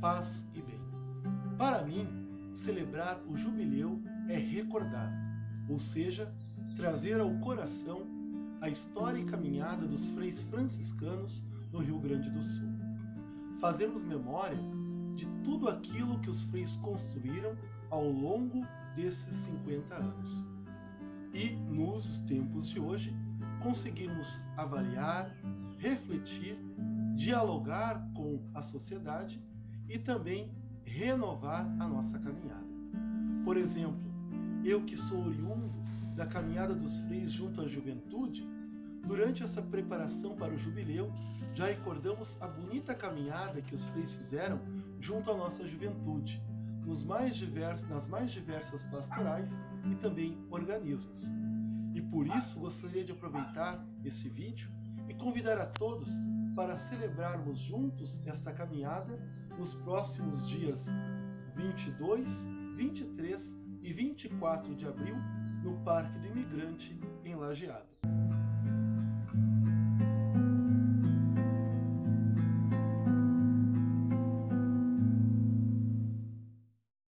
paz e bem. Para mim, celebrar o jubileu é recordar, ou seja, trazer ao coração a história e caminhada dos freis franciscanos no Rio Grande do Sul. Fazermos memória de tudo aquilo que os freis construíram ao longo desses 50 anos. E, nos tempos de hoje, conseguirmos avaliar, refletir, dialogar com a sociedade e também renovar a nossa caminhada. Por exemplo, eu que sou oriundo da caminhada dos freis junto à juventude, durante essa preparação para o jubileu, já recordamos a bonita caminhada que os freis fizeram junto à nossa juventude, nos mais diversos, nas mais diversas pastorais e também organismos. E por isso gostaria de aproveitar esse vídeo e convidar a todos para celebrarmos juntos esta caminhada nos próximos dias 22, 23 e 24 de abril no Parque do Imigrante, em Lajeado.